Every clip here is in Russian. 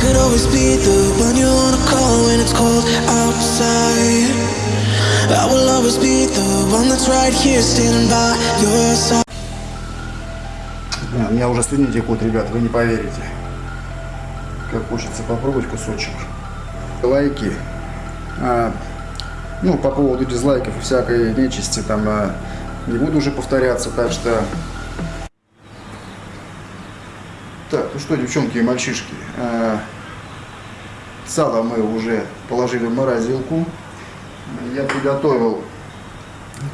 could always be the one you wanna call when it's cold outside. I will always be the one that's right here standing by your side. Меня уже слюни текут, ребят, вы не поверите. Как хочется попробовать кусочек. Лайки. А, ну, по поводу дизлайков и всякой нечисти, там, а, не буду уже повторяться, так что... Так, ну что, девчонки и мальчишки, а, сало мы уже положили в морозилку. Я приготовил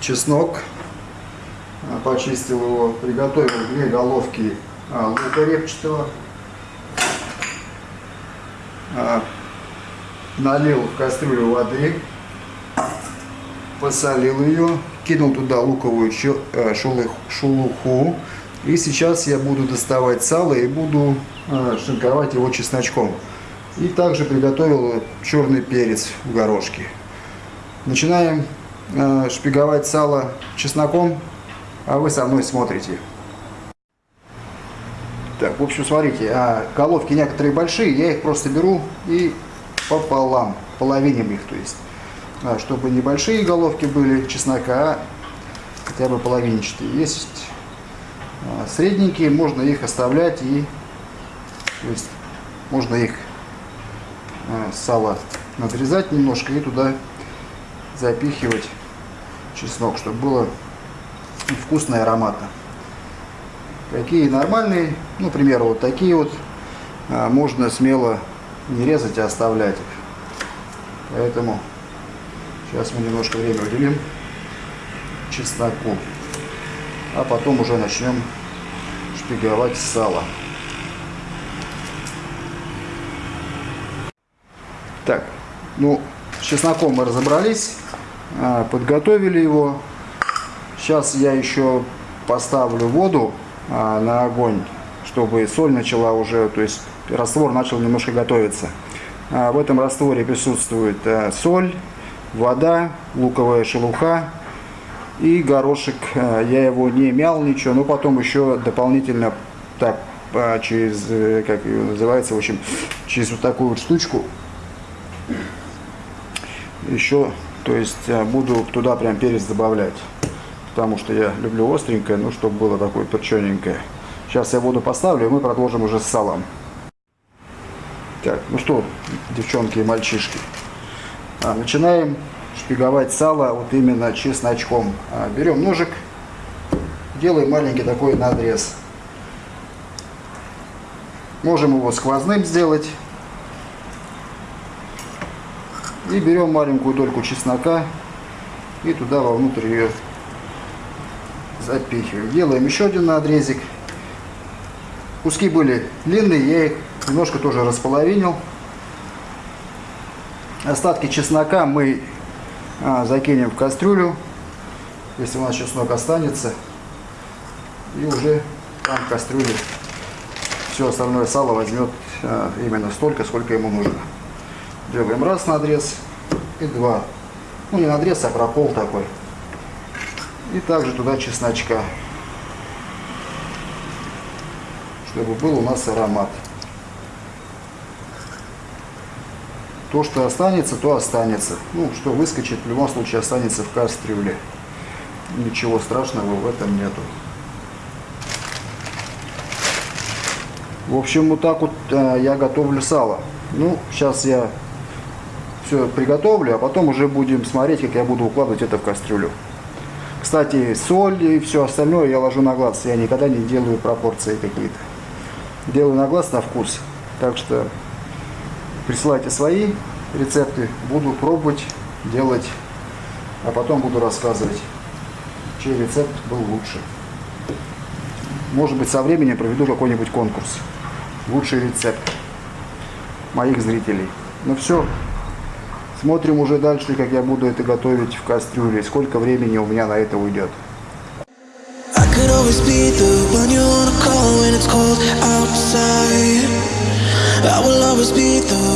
чеснок, а, почистил его, приготовил две головки а, лука репчатого, налил в кастрюлю воды, посолил ее, кинул туда луковую э, шелуху. И сейчас я буду доставать сало и буду э, шинковать его чесночком. И также приготовил черный перец в горошке. Начинаем э, шпиговать сало чесноком, а вы со мной смотрите. Так, в общем, смотрите, а, головки некоторые большие, я их просто беру и пополам, половиним их, то есть, а, чтобы небольшие головки были чеснока, а хотя бы половинчатые. Есть средненькие, можно их оставлять и, то есть, можно их а, сало надрезать немножко и туда запихивать чеснок, чтобы было вкусно и ароматно. Какие нормальные, ну, например, вот такие вот, а, можно смело не резать, а оставлять их. Поэтому сейчас мы немножко время уделим чесноку, а потом уже начнем шпиговать сало. Так, ну, с чесноком мы разобрались, а, подготовили его. Сейчас я еще поставлю воду а, на огонь, чтобы соль начала уже, то есть раствор начал немножко готовиться. А, в этом растворе присутствует соль, вода, луковая шелуха и горошек. А, я его не мял ничего, но потом еще дополнительно так а, через, э, как ее называется, в общем, через вот такую вот штучку еще, то есть буду туда прям перец добавлять потому что я люблю остренькое, ну, чтобы было такое перчененькое. Сейчас я воду поставлю, и мы продолжим уже с салом. Так, ну что, девчонки и мальчишки, а, начинаем шпиговать сало вот именно чесночком. А, берем ножик, делаем маленький такой надрез. Можем его сквозным сделать. И берем маленькую дольку чеснока и туда вовнутрь ее запихиваем. Делаем еще один надрезик. Куски были длинные, я их немножко тоже располовинил. Остатки чеснока мы а, закинем в кастрюлю, если у нас чеснок останется. И уже там в кастрюле все остальное сало возьмет а, именно столько, сколько ему нужно. Делаем раз надрез и два. Ну не надрез, а пропол такой. И также туда чесночка, чтобы был у нас аромат. То, что останется, то останется. Ну, что выскочит, в любом случае останется в кастрюле. Ничего страшного в этом нету. В общем, вот так вот э, я готовлю сало. Ну, сейчас я все приготовлю, а потом уже будем смотреть, как я буду укладывать это в кастрюлю. Кстати, соль и все остальное я ложу на глаз. Я никогда не делаю пропорции какие-то. Делаю на глаз, на вкус. Так что присылайте свои рецепты. Буду пробовать, делать, а потом буду рассказывать, чей рецепт был лучше. Может быть, со временем проведу какой-нибудь конкурс. Лучший рецепт моих зрителей. Ну все, Смотрим уже дальше, как я буду это готовить в кастрюле, сколько времени у меня на это уйдет. I will always be the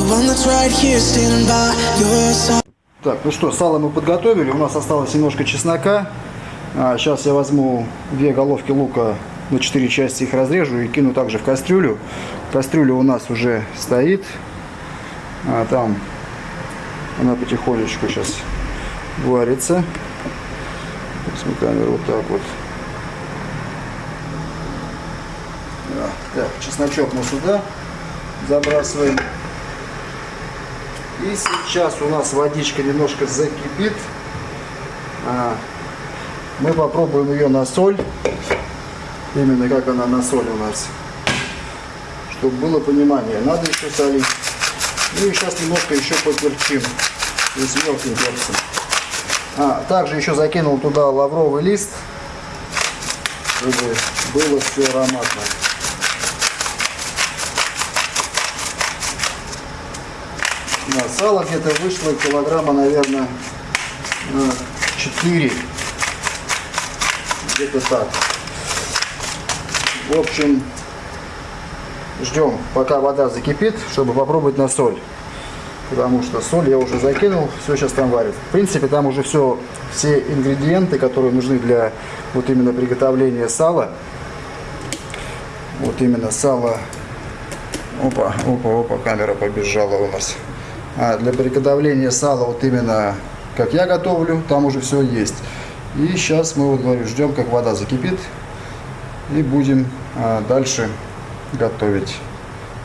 Так, ну что, сало мы подготовили, у нас осталось немножко чеснока. А, сейчас я возьму две головки лука на 4 части их разрежу и кину также в кастрюлю. Кастрюля у нас уже стоит. А там она потихонечку сейчас варится. Возьму камеру вот так вот. Так, чесночок мы сюда забрасываем. И сейчас у нас водичка немножко закипит. А, мы попробуем ее на соль. Именно как она на соль у нас. Чтобы было понимание. Надо еще солить. Ну и сейчас немножко еще поперчим. С мелким перцем. А, также еще закинул туда лавровый лист. Чтобы было все ароматно. Да, сало где-то вышло килограмма, наверное, 4. Где-то так. В общем, ждем, пока вода закипит, чтобы попробовать на соль. Потому что соль я уже закинул, все сейчас там варит. В принципе, там уже все, все ингредиенты, которые нужны для вот именно приготовления сала. Вот именно сало. Опа, опа, опа, камера побежала у нас. А для приготовления сала вот именно как я готовлю, там уже все есть. И сейчас мы вот говорю, ждем, как вода закипит. И будем а, дальше готовить.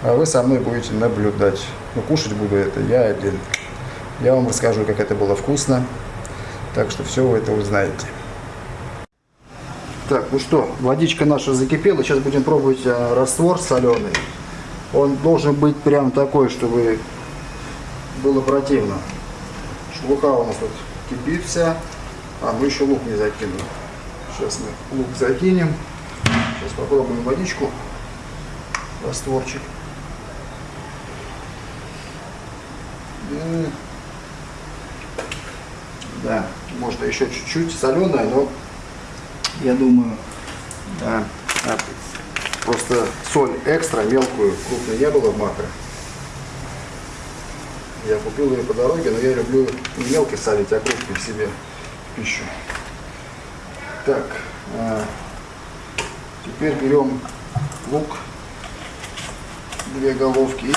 А вы со мной будете наблюдать. Но кушать буду это я один. Я вам расскажу, как это было вкусно. Так что все вы это узнаете. Так, ну что, водичка наша закипела. Сейчас будем пробовать а, раствор соленый. Он должен быть прям такой, чтобы было противно. Шелуха у нас тут кипит вся. А, мы еще лук не закинули. Сейчас мы лук закинем. Сейчас попробуем водичку. Растворчик. Да, может еще чуть-чуть соленая, но я думаю, да, просто соль экстра, мелкую, крупную не было в макро. Я купил ее по дороге, но я люблю не мелко солить, а крупный себе в пищу. Так, а, теперь берем лук, две головки и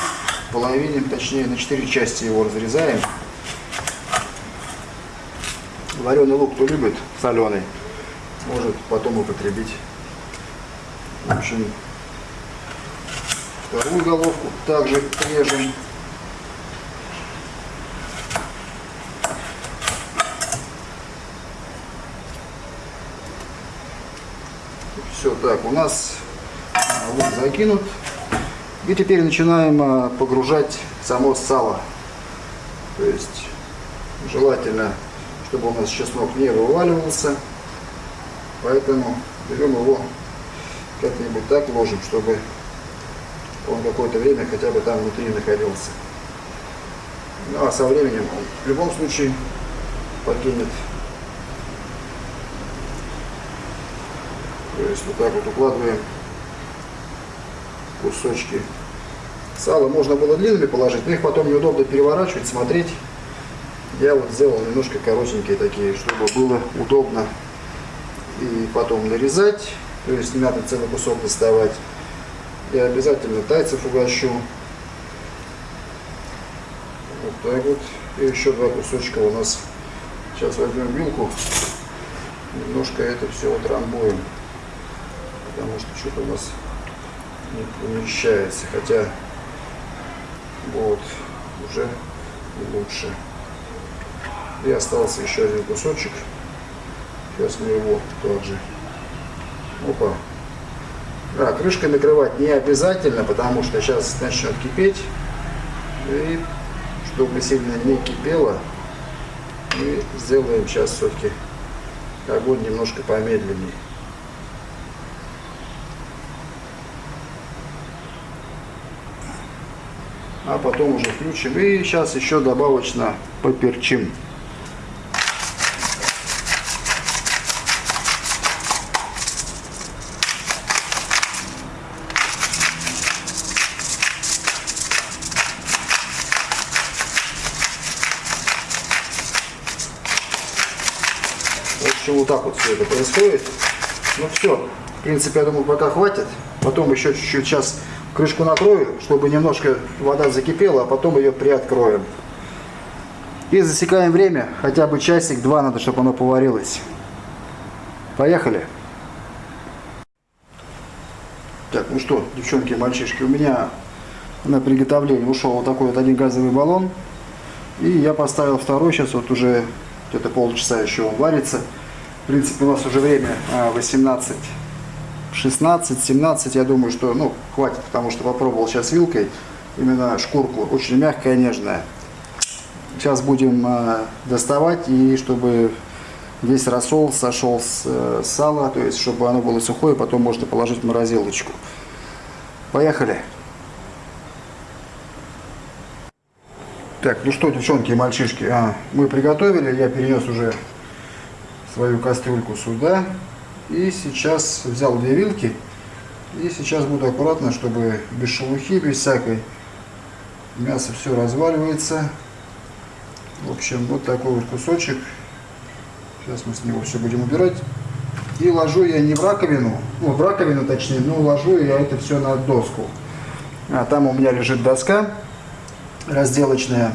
половиним, точнее на четыре части его разрезаем. Вареный лук, кто любит, соленый, может потом употребить. В общем, вторую головку также режем. Все, так, у нас лук закинут. И теперь начинаем а, погружать само сало. То есть желательно, чтобы у нас чеснок не вываливался. Поэтому берем его как-нибудь так ложим, чтобы он какое-то время хотя бы там внутри находился. Ну а со временем он в любом случае покинет есть вот так вот укладываем кусочки. Сало можно было длинными положить, но их потом неудобно переворачивать, смотреть. Я вот сделал немножко коротенькие такие, чтобы было удобно и потом нарезать. То есть не надо целый кусок доставать. Я обязательно тайцев угощу. Вот так вот. И еще два кусочка у нас. Сейчас возьмем вилку. Немножко это все утрамбуем потому что что-то у нас не помещается, хотя вот уже лучше. И остался еще один кусочек. Сейчас мы его также. Опа. Да, крышкой накрывать не обязательно, потому что сейчас начнет кипеть. И чтобы сильно не кипело, мы сделаем сейчас все-таки огонь немножко помедленнее. А потом уже включим. И сейчас еще добавочно поперчим. В общем, вот так вот все это происходит. Ну все, принципе, я думаю, пока хватит. Потом еще чуть-чуть сейчас крышку накрою, чтобы немножко вода закипела, а потом ее приоткроем. И засекаем время, хотя бы часик-два надо, чтобы оно поварилось. Поехали. Так, ну что, девчонки мальчишки, у меня на приготовление ушел вот такой вот один газовый баллон. И я поставил второй, сейчас вот уже где-то полчаса еще он варится. В принципе, у нас уже время 18, 16, 17. Я думаю, что ну, хватит, потому что попробовал сейчас вилкой. Именно шкурку очень мягкая, нежная. Сейчас будем э, доставать, и чтобы весь рассол сошел с э, сала, то есть чтобы оно было сухое, потом можно положить в морозилочку. Поехали! Так, ну что, девчонки и мальчишки, а, мы приготовили, я перенес уже свою кастрюльку сюда. И сейчас взял две вилки. И сейчас буду аккуратно, чтобы без шелухи, без всякой. Мясо все разваливается. В общем, вот такой вот кусочек. Сейчас мы с него все будем убирать. И ложу я не в раковину, ну в раковину точнее, но ложу я это все на доску. А там у меня лежит доска разделочная.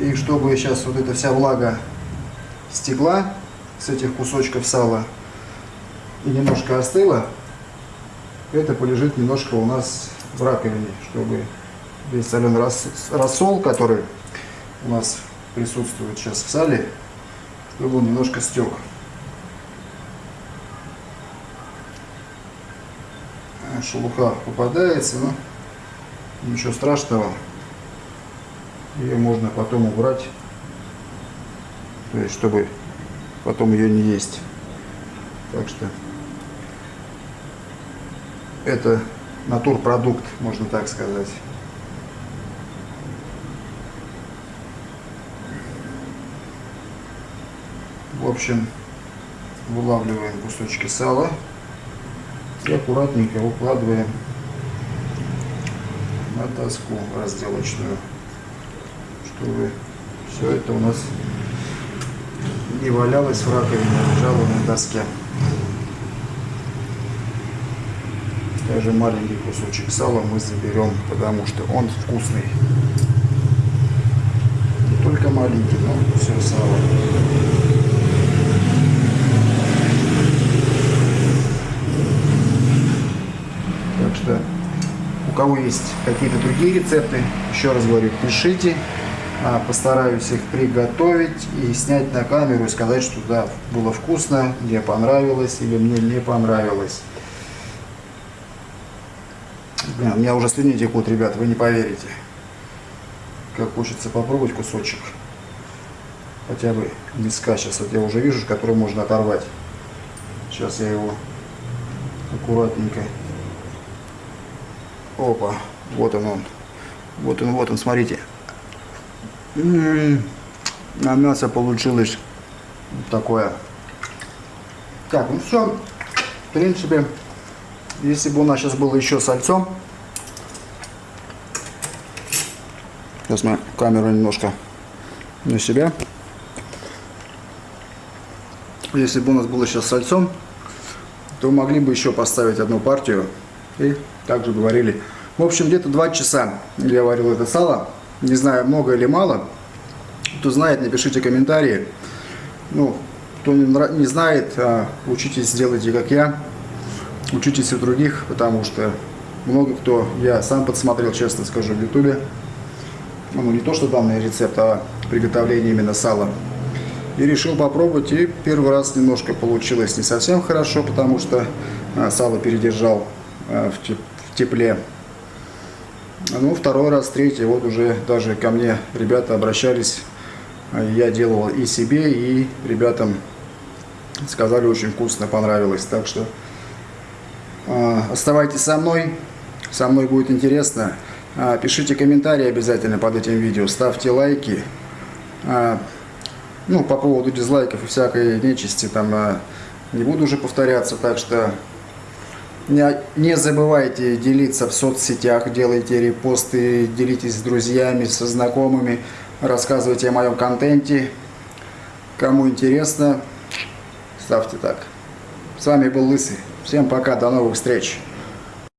И чтобы сейчас вот эта вся влага стекла с этих кусочков сала и немножко остыла, это полежит немножко у нас в раковине, чтобы весь соленый рассол, который у нас присутствует сейчас в сале, чтобы он немножко стек. Шелуха попадается, но ничего страшного. Ее можно потом убрать, то есть чтобы потом ее не есть. Так что это натурпродукт, можно так сказать. В общем, вылавливаем кусочки сала и аккуратненько укладываем на доску разделочную, чтобы все это у нас не валялось в раковине, лежало на доске. Даже маленький кусочек сала мы заберем, потому что он вкусный. Не только маленький, но все сало. что у кого есть какие-то другие рецепты, еще раз говорю, пишите. А, постараюсь их приготовить и снять на камеру и сказать, что да, было вкусно, мне понравилось или мне не понравилось. Блин, у меня уже слюни текут, ребят, вы не поверите. Как хочется попробовать кусочек. Хотя бы миска сейчас. Вот я уже вижу, который можно оторвать. Сейчас я его аккуратненько Опа, вот он он. Вот он, вот он, смотрите. А мясо получилось такое. Так, ну все. В принципе, если бы у нас сейчас было еще сальцом. Сейчас мы камеру немножко на себя. Если бы у нас было сейчас сальцом, то могли бы еще поставить одну партию и также говорили. В общем, где-то два часа я варил это сало. Не знаю, много или мало. Кто знает, напишите комментарии. Ну, кто не знает, а, учитесь, делайте как я. Учитесь у других, потому что много кто, я сам подсмотрел, честно скажу, в ютубе. Ну, не то, что данный рецепт, а приготовление именно сала. И решил попробовать, и первый раз немножко получилось не совсем хорошо, потому что а, сало передержал а, в тепле. Ну, второй раз, третий, вот уже даже ко мне ребята обращались. Я делал и себе, и ребятам сказали, очень вкусно, понравилось. Так что оставайтесь со мной, со мной будет интересно. Э, пишите комментарии обязательно под этим видео, ставьте лайки. Э, ну, по поводу дизлайков и всякой нечисти, там э, не буду уже повторяться, так что не забывайте делиться в соцсетях, делайте репосты, делитесь с друзьями, со знакомыми, рассказывайте о моем контенте. Кому интересно, ставьте так. С вами был Лысый. Всем пока, до новых встреч.